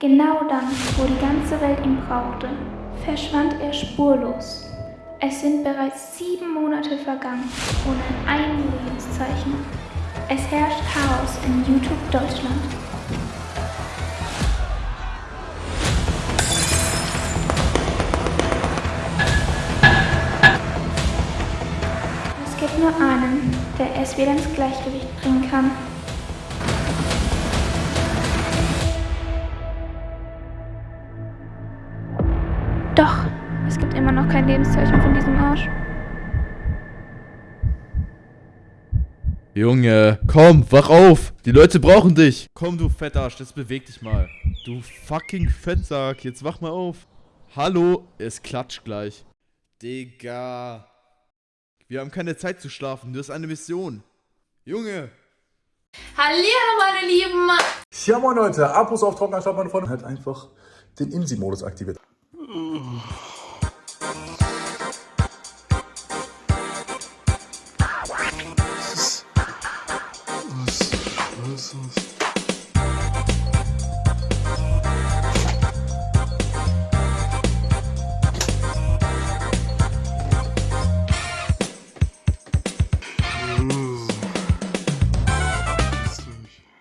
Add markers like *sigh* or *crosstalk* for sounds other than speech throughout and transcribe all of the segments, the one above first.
Genau dann, wo die ganze Welt ihn brauchte, verschwand er spurlos. Es sind bereits sieben Monate vergangen, ohne ein Lebenszeichen. Es herrscht Chaos in YouTube Deutschland. Es gibt nur einen, der es wieder ins Gleichgewicht bringen kann. Doch, es gibt immer noch kein Lebenszeichen von diesem Arsch. Junge, komm, wach auf. Die Leute brauchen dich. Komm, du Fettarsch, das beweg dich mal. Du fucking Fettsack, jetzt wach mal auf. Hallo, es klatscht gleich. Digga. Wir haben keine Zeit zu schlafen, du hast eine Mission. Junge. Hallihallo meine Lieben! Ja moin Leute, Abos auf Trocken anstatt meine Freunde. Halt einfach den IMSI-Modus aktiviert.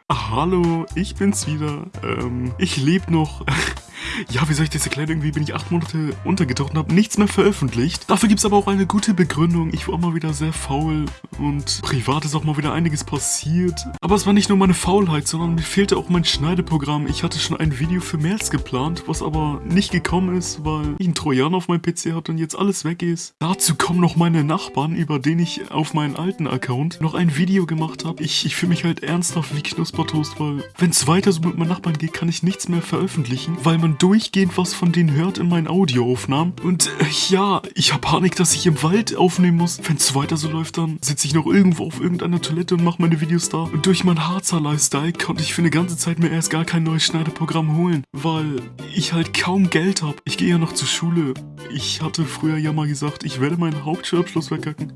Hallo, ich bin's wieder. Ähm, ich lebe noch. *laughs* ja, wie soll ich das erklären? Irgendwie bin ich acht Monate untergetaucht und habe nichts mehr veröffentlicht. Dafür gibt's aber auch eine gute Begründung. Ich war mal wieder sehr faul und privat ist auch mal wieder einiges passiert. Aber es war nicht nur meine Faulheit, sondern mir fehlte auch mein Schneideprogramm. Ich hatte schon ein Video für März geplant, was aber nicht gekommen ist, weil ich einen Trojaner auf meinem PC hatte und jetzt alles weg ist. Dazu kommen noch meine Nachbarn, über den ich auf meinen alten Account noch ein Video gemacht habe. Ich, ich fühle mich halt ernsthaft wie Knuspertoast, weil wenn es weiter so mit meinen Nachbarn geht, kann ich nichts mehr veröffentlichen, weil man durchgehend was von denen hört in meinen Audioaufnahmen. Und äh, ja, ich habe Panik, dass ich im Wald aufnehmen muss. Wenn es weiter so läuft, dann sitze ich noch irgendwo auf irgendeiner Toilette und mache meine Videos da. Und durch mein Harzer Lifestyle konnte ich für eine ganze Zeit mir erst gar kein neues Schneideprogramm holen, weil ich halt kaum Geld habe. Ich gehe ja noch zur Schule. Ich hatte früher ja mal gesagt, ich werde meinen Hauptschulabschluss verkacken.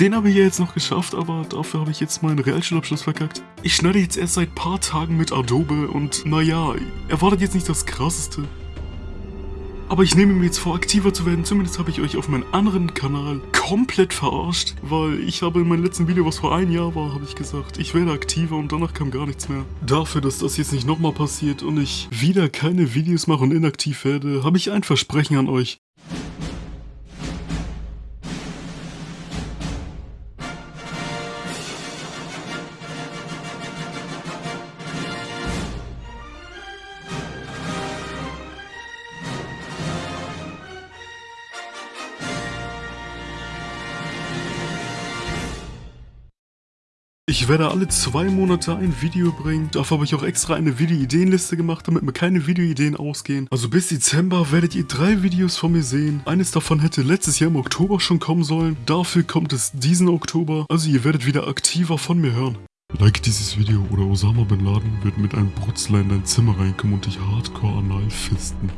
Den habe ich ja jetzt noch geschafft, aber dafür habe ich jetzt meinen Realschulabschluss verkackt. Ich schneide jetzt erst seit paar Tagen mit Adobe und naja, erwartet jetzt nicht das krasseste. Aber ich nehme mir jetzt vor, aktiver zu werden. Zumindest habe ich euch auf meinem anderen Kanal komplett verarscht, weil ich habe in meinem letzten Video, was vor einem Jahr war, habe ich gesagt, ich werde aktiver und danach kam gar nichts mehr. Dafür, dass das jetzt nicht nochmal passiert und ich wieder keine Videos mache und inaktiv werde, habe ich ein Versprechen an euch. Ich werde alle zwei Monate ein Video bringen. Dafür habe ich auch extra eine Video-Ideenliste gemacht, damit mir keine Videoideen ausgehen. Also bis Dezember werdet ihr drei Videos von mir sehen. Eines davon hätte letztes Jahr im Oktober schon kommen sollen. Dafür kommt es diesen Oktober. Also ihr werdet wieder aktiver von mir hören. Like dieses Video oder Osama Bin Laden wird mit einem Brutzler in dein Zimmer reinkommen und dich hardcore anal fisten.